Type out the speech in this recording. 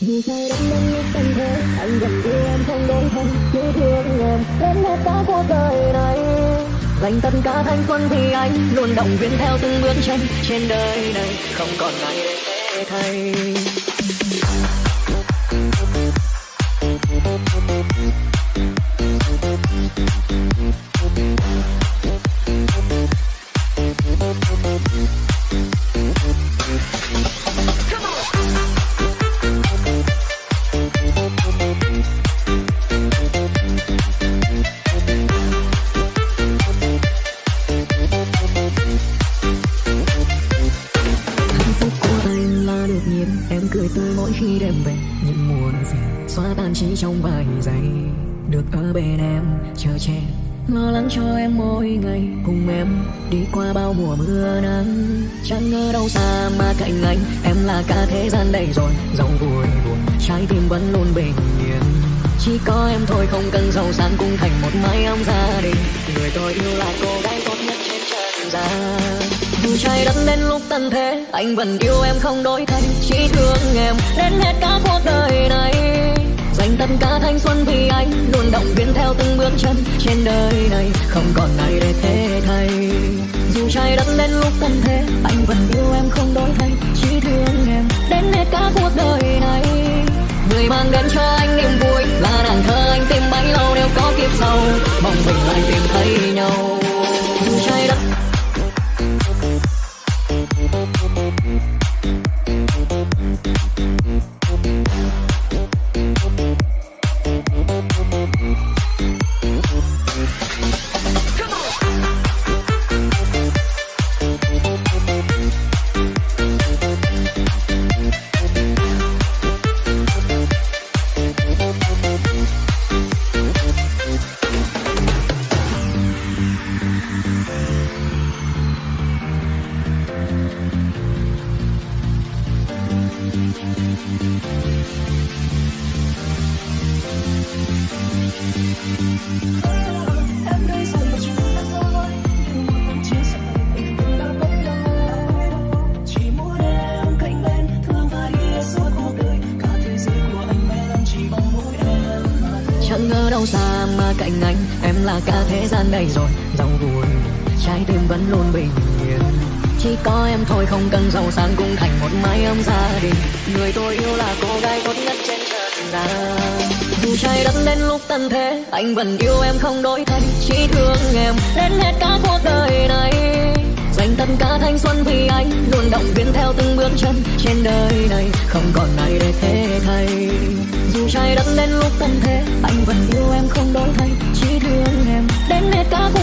Vì sao đất đến lúc anh thế Anh vẫn yêu em không đổi thay Chỉ thương em, đến hết cả cuộc đời này. Dành tất cả thanh xuân thì anh Luôn động viên theo từng bước chân Trên đời này, không còn ai để thế thay. Là em cười tươi mỗi khi đêm về, những muộn phiền xóa tan chỉ trong vài giây. Được ở bên em, chờ che, lo lắng cho em mỗi ngày. Cùng em đi qua bao mùa mưa nắng, chẳng ngờ đâu xa mà cạnh anh. Em là cả thế gian đây rồi dẫu vui buồn, trái tim vẫn luôn bình yên. Chỉ có em thôi, không cần giàu sang cùng thành một mái ấm gia đình. Dù đất đến lúc tận thế, anh vẫn yêu em không đổi thay. Chỉ thương em đến hết cả cuộc đời này. Dành tất cả thanh xuân vì anh, luôn động viên theo từng bước chân trên đời này. Không còn ai để thế thay. Dù trái đất đến lúc tận thế, anh vẫn yêu em không đổi thay. Chỉ thương em đến hết cả cuộc đời này. Người mang đến cho anh niềm vui, là nàng thơ anh tìm bấy lâu. Nếu có kiếp sau, mong mình lại tìm thấy chẳng ngờ đâu xa mà cạnh anh, em là cả thế gian này rồi, dòng buồn. trái tim vẫn luôn bình yên chỉ có em thôi, không cần giàu sang cũng thành một mái ấm gia đình. Người tôi yêu là cô gái tốt nhất trên trần gian dù trái đất đến lúc tận thế, anh vẫn yêu em không đổi thay. Chỉ thương em đến hết cả cuộc đời này. Dành tất cả thanh xuân vì anh, luôn động viên theo từng bước chân trên đời này. Không còn ai để thế thay. Dù trái đất đến lúc tận thế, anh vẫn yêu em không đổi thay. Chỉ thương em đến hết cả cuộc